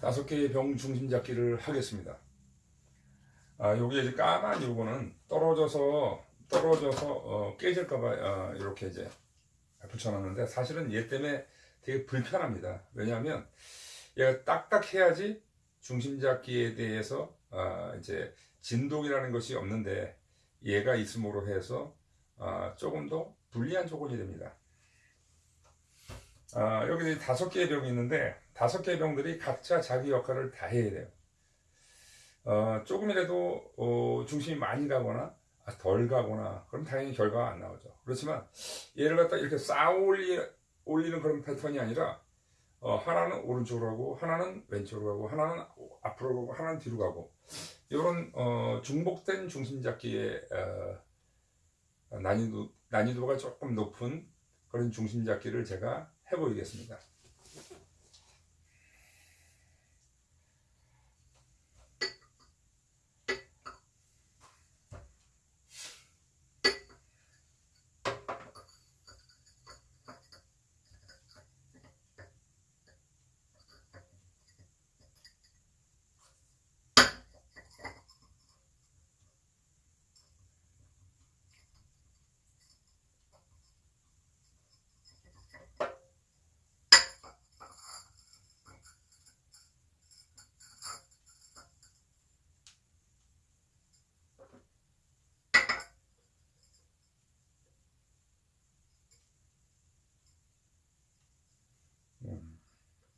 다섯 개의 병 중심 잡기를 하겠습니다. 아, 요게 이제 까만 요거는 떨어져서 떨어져서 어, 깨질까봐 어, 이렇게 이제 붙여놨는데 사실은 얘 때문에 되게 불편합니다. 왜냐하면 얘가 딱딱해야지 중심 잡기에 대해서 아, 이제 진동이라는 것이 없는데 얘가 있음으로 해서 아, 조금 더 불리한 조건이 됩니다. 아, 여기 다섯 개의 병이 있는데 다섯 개의 병들이 각자 자기 역할을 다 해야 돼요. 어, 조금이라도 어, 중심이 많이 가거나 아, 덜 가거나 그럼 당연히 결과가 안 나오죠. 그렇지만 얘를 갖다 이렇게 쌓아 올리, 올리는 그런 패턴이 아니라 어, 하나는 오른쪽으로 가고 하나는 왼쪽으로 가고 하나는 앞으로 가고 하나는 뒤로 가고 이런 어, 중복된 중심 잡기의 어, 난이도, 난이도가 조금 높은 그런 중심 잡기를 제가 해보이겠습니다.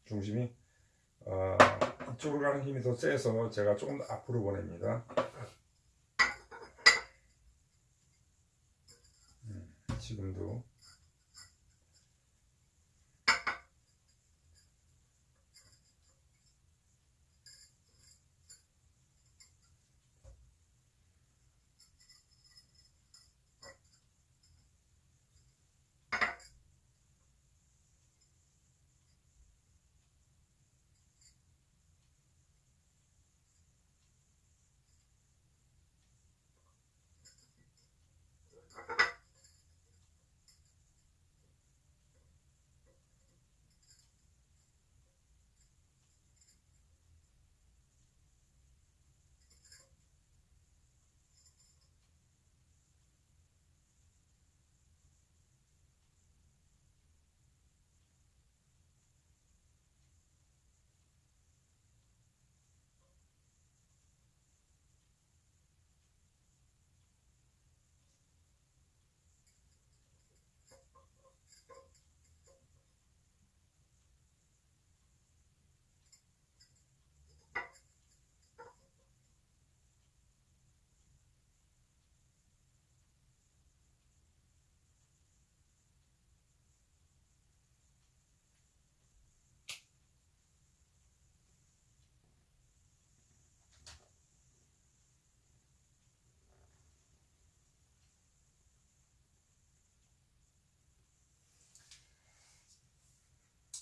중심이 어, 이쪽으로 가는 힘이 더 세서 제가 조금 더 앞으로 보냅니다. 음, 지금도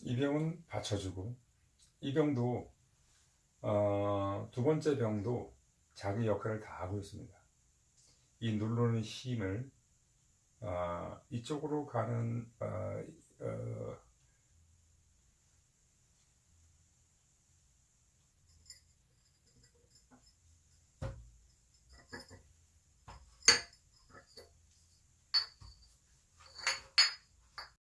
이 병은 받쳐주고 이 병도 어, 두 번째 병도 자기 역할을 다 하고 있습니다. 이 누르는 힘을 어, 이쪽으로 가는 어,